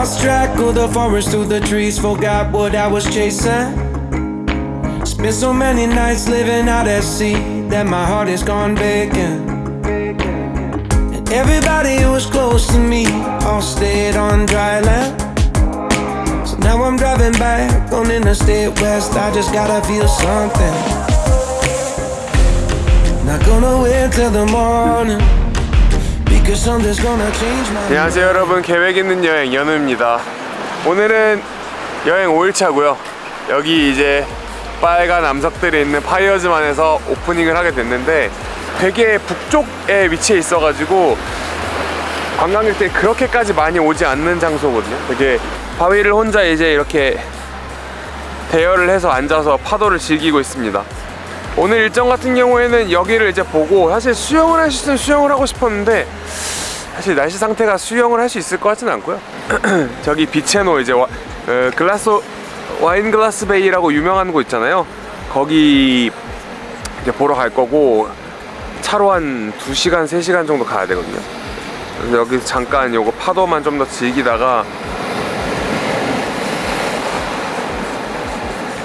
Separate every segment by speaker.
Speaker 1: Lost track of the forest through the trees, forgot what I was chasing. Spent so many nights living out at sea that my heart is gone vacant. And everybody who was close to me all stayed on dry land. So now I'm driving back on Interstate West. I just gotta feel something. Not gonna wait till the morning.
Speaker 2: 안녕하세요 여러분. 계획 있는 여행 연우입니다. 오늘은 여행 5일차고요. 여기 이제 빨간 암석들이 있는 파이어즈만에서 오프닝을 하게 됐는데 되게 북쪽에 위치해 있어 가지고 관광객들이 그렇게까지 많이 오지 않는 장소거든요. 되게 바위를 혼자 이제 이렇게 대여를 해서 앉아서 파도를 즐기고 있습니다 오늘 일정 같은 경우에는 여기를 이제 보고 사실 수영을 할 수 있으면 수영을 하고 싶었는데 사실 날씨 상태가 수영을 할 수 있을 것 같지는 않고요. 저기 비체노 이제 와, 어, 글라스 와인 글라스 베이라고 유명한 곳 있잖아요. 거기 이제 보러 갈 거고 차로 한 2시간 3시간 정도 가야 되거든요. 여기 잠깐 요거 파도만 좀 더 즐기다가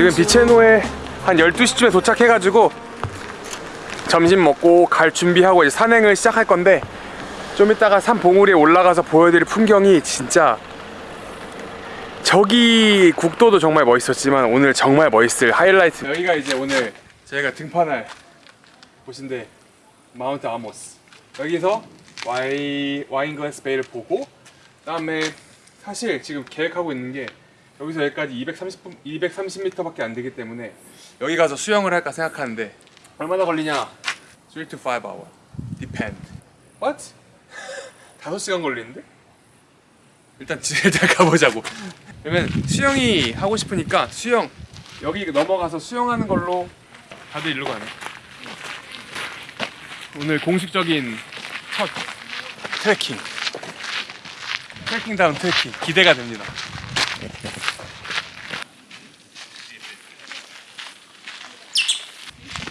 Speaker 2: 지금 비체노에 한 12시쯤에 도착해가지고 점심 먹고 갈 준비하고 이제 산행을 시작할 건데 좀 이따가 산 봉우리에 올라가서 보여드릴 풍경이 진짜 저기 국도도 정말 멋있었지만 오늘 정말 멋있을 하이라이트. 여기가 이제 오늘 저희가 등판할 곳인데 마운트 아모스. 여기서 와이, 와인 글래스 베이를 보고 그 다음에 사실 지금 계획하고 있는 게 여기서 여기까지 230분 230m밖에 안 되기 때문에 여기 가서 수영을 할까 생각하는데 얼마나 걸리냐? 3 to 5 hour. Depend. What? 5시간 걸리는데? 일단 지- 일단 가보자고. 그러면 수영이 하고 싶으니까 수영 여기 넘어가서 수영하는 걸로 다들 일로 가네. 오늘 공식적인 첫 트레킹. 트레킹 다운 트레킹 기대가 됩니다.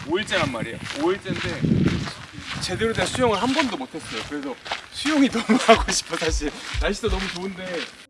Speaker 2: 오일째란 말이에요. 5일째인데 제대로 된 수영을 한 번도 못했어요. 그래서 수영이 너무 하고 싶어 사실. 날씨도 너무 좋은데.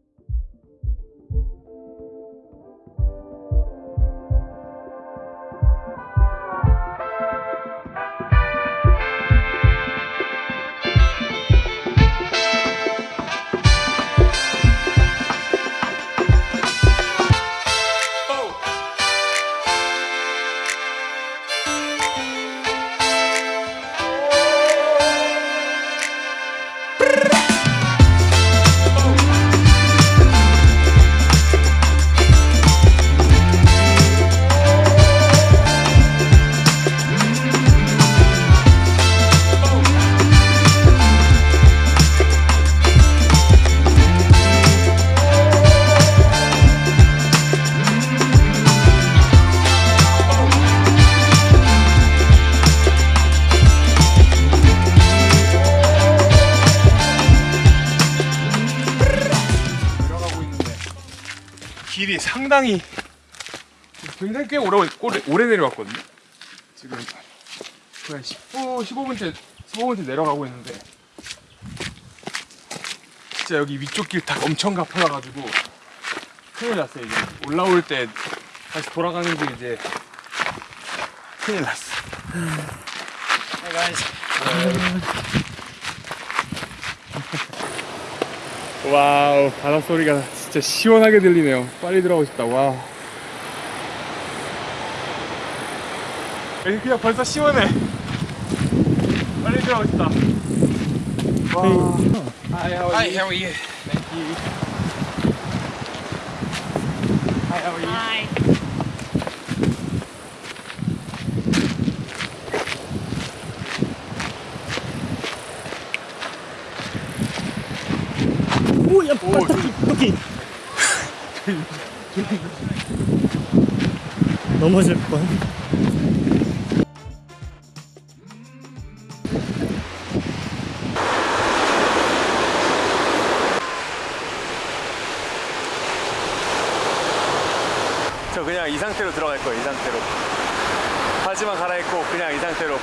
Speaker 2: 길이 상당히 굉장히 꽤 오래, 오래, 오래 내려왔거든요. 지금 거의 한 10분, 15분째, 15분째 내려가고 있는데 진짜 여기 위쪽 길 다 엄청 가파라가지고 큰일 났어요. 이제 올라올 때 다시 돌아가는 길 이제 큰일 났어. 와우 바닷소리가 진짜 시원하게 들리네요 빨리 들어가고 싶다 와 여기 그냥 벌써 시원해. 빨리 들어가고 싶다. 와. Hi, how are
Speaker 3: Hi,
Speaker 2: you?
Speaker 3: how are you?
Speaker 2: Thank you. Hi, how are you?
Speaker 4: Hi.
Speaker 5: 오야 발딱이 여기 넘어질 뻔
Speaker 2: 저 그냥 이 상태로 들어갈 거예요, 이 상태로. 바지만 갈아입고 그냥 이 상태로.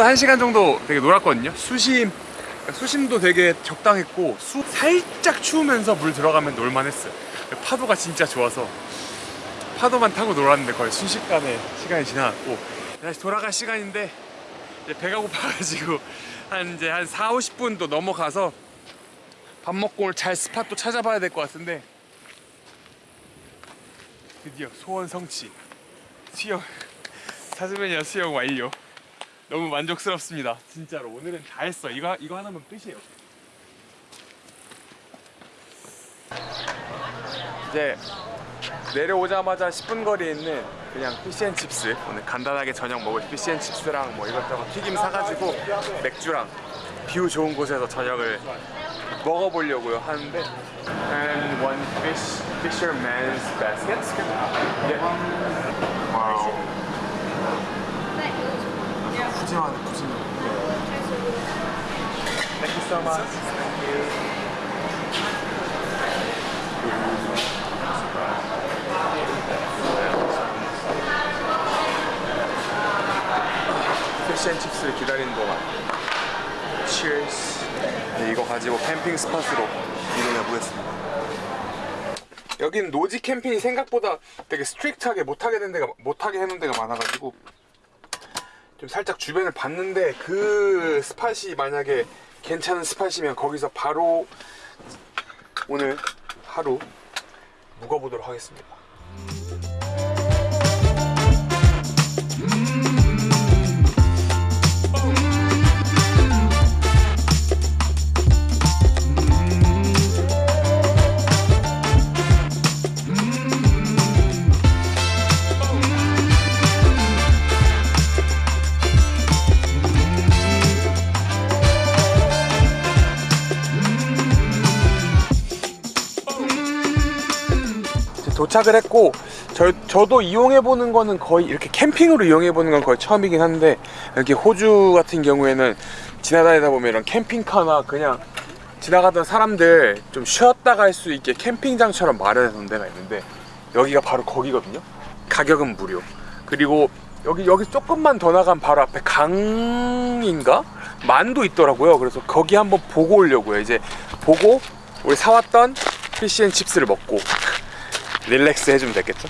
Speaker 2: 생각보다 한 시간 정도 되게 놀았거든요. 수심, 그러니까 수심도 되게 적당했고 수 살짝 추우면서 물 들어가면 놀만했어요. 파도가 진짜 좋아서 파도만 타고 놀았는데 거의 순식간에 시간이 지나갔고 다시 돌아갈 시간인데 이제 배가 고파가지고 한 이제 한 4, 50분도 넘어가서 밥 먹고 오늘 잘 스팟도 찾아봐야 될 것 같은데 드디어 소원 성취 수영 타즈메니아 수영 완료 너무 만족스럽습니다. 진짜로 오늘은 다 했어. 이거 이거 하나면 끝이에요. 이제 내려오자마자 10분 거리에 있는 그냥 fish and chips 오늘 간단하게 저녁 먹을 fish and chips랑 뭐 이것저것 튀김 사가지고 맥주랑 뷰 좋은 곳에서 저녁을 먹어보려고요 하는데 and one fish fisherman's baskets. Yeah. 와 우. 푸짐하네 푸짐해. Thank you so much. Thank you. 피쉬앤칩스를 기다리는 동안 Cheers 네, 이거 가지고 캠핑 스팟으로 이동해 보겠습니다 여긴 노지 캠핑이 생각보다 되게 strict하게 못하게 된 데가 못하게 해놓은 데가 많아가지고 좀 살짝 주변을 봤는데 그 spot이 만약에 괜찮은 spot이면 거기서 바로 오늘 하루 묵어보도록 하겠습니다. 도착을 했고 저, 저도 이용해보는 거는 거의 이렇게 캠핑으로 이용해보는 건 거의 처음이긴 한데 이렇게 호주 같은 경우에는 지나다니다 보면 이런 캠핑카나 그냥 지나가던 사람들 좀 쉬었다 갈 수 있게 캠핑장처럼 마련해 놓은 데가 있는데 여기가 바로 거기거든요. 가격은 무료. 그리고 여기 여기 조금만 더 나가면 바로 앞에 강인가? 만도 있더라고요. 그래서 거기 한번 보고 오려고요. 이제 보고 우리 사왔던 피시앤칩스를 먹고 릴렉스 해주면 되겠죠?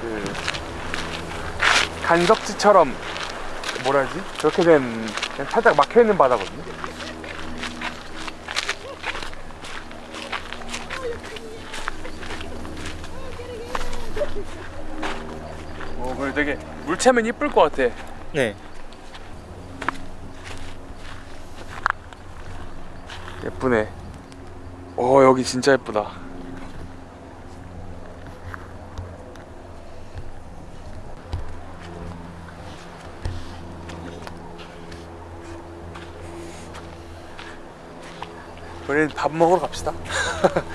Speaker 2: 그 간석지처럼 뭐라 하지? 그렇게 된 그냥 살짝 막혀있는 바다거든요 어, 그래 되게 물체면 이쁠 것 같아
Speaker 5: 네.
Speaker 2: 예쁘네 어 여기 진짜 예쁘다 우리는 밥 먹으러 갑시다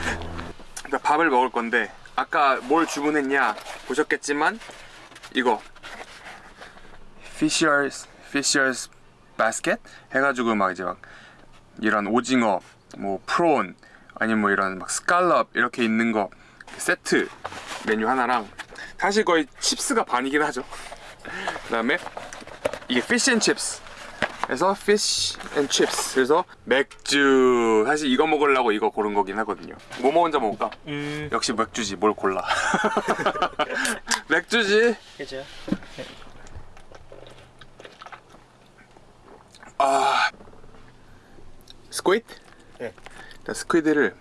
Speaker 2: 밥을 먹을 건데 아까 뭘 주문했냐 보셨겠지만 이거 Fisher's Fisher's Basket 해가지고 막 이제 막 이런 오징어, 뭐 prawn, 아니면 뭐 이런 막 scallop 이렇게 있는 거 세트 메뉴 하나랑 사실 거의 chips가 반이긴 하죠. 그 다음에 이게 fish and chips. 그래서 fish and chips. 그래서 맥주. 사실 이거 먹으려고 이거 고른 거긴 하거든요. 뭐 먼저 먹을까?
Speaker 5: 음.
Speaker 2: 역시 맥주지. 뭘 골라? 맥주지.
Speaker 5: 그죠.
Speaker 2: 아 스퀴드?
Speaker 5: 네.
Speaker 2: 일단 스퀴드를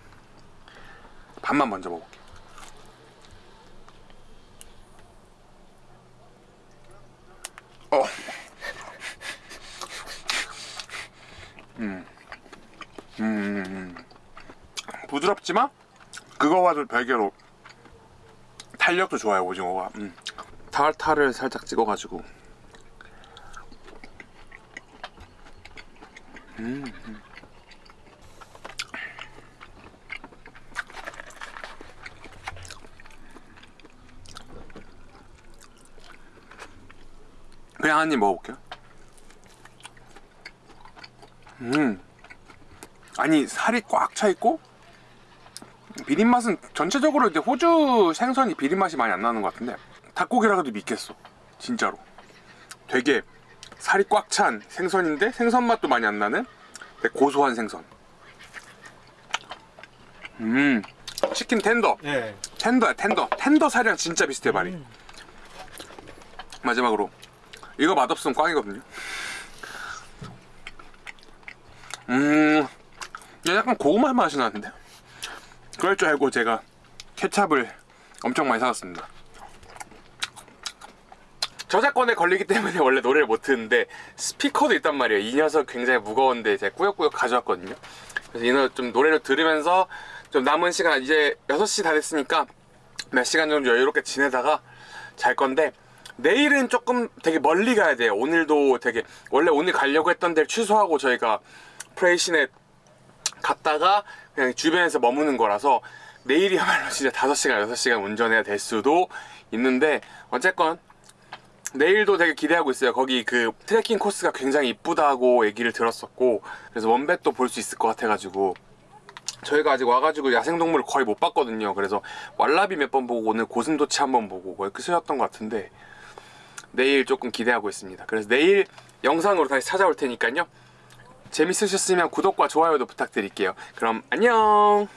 Speaker 2: 반만 먼저 먹을게. 어. 음. 음, 음, 음. 부드럽지만 그거와도 별개로 탄력도 좋아요 오징어가. 음. 타르타를 살짝 찍어가지고. 그냥 한 입 먹어볼게요. 음. 아니, 살이 꽉 차 있고, 비린 맛은 전체적으로 이제 호주 생선이 비린 맛이 많이 안 나는 것 같은데, 닭고기라 해도 믿겠어. 진짜로. 되게 살이 꽉 찬 생선인데, 생선 맛도 많이 안 나는 고소한 생선. 음. 치킨 텐더.
Speaker 5: 네.
Speaker 2: 텐더야, 텐더. 텐더 살이랑 진짜 비슷해, 말이. 마지막으로. 이거 맛없으면 꽝이거든요. 음, 얘 약간 고구마 맛이 나는데? 그럴 줄 알고 제가 케찹을 엄청 많이 사왔습니다. 저작권에 걸리기 때문에 원래 노래를 못 듣는데 스피커도 있단 말이에요. 이 녀석 굉장히 무거운데 제가 꾸역꾸역 가져왔거든요. 그래서 이 녀석 좀 노래를 들으면서 좀 남은 시간 이제 6시 다 됐으니까 몇 시간 정도 여유롭게 지내다가 잘 건데 내일은 조금 되게 멀리 가야 돼요. 오늘도 되게 원래 오늘 가려고 했던 데를 취소하고 저희가 프레이신에 갔다가 그냥 주변에서 머무는 거라서 내일이야말로 진짜 5시간, 6시간 운전해야 될 수도 있는데 어쨌건 내일도 되게 기대하고 있어요. 거기 그 트레킹 코스가 굉장히 이쁘다고 얘기를 들었었고 그래서 원뱃도 볼 수 있을 것 같아가지고 저희가 아직 와가지고 야생동물을 거의 못 봤거든요. 그래서 왈라비 몇 번 보고 오늘 고슴도치 한 번 보고 거의 끝이었던 것 같은데 내일 조금 기대하고 있습니다. 그래서 내일 영상으로 다시 찾아올 테니까요. 재밌으셨으면 구독과 좋아요도 부탁드릴게요. 그럼 안녕!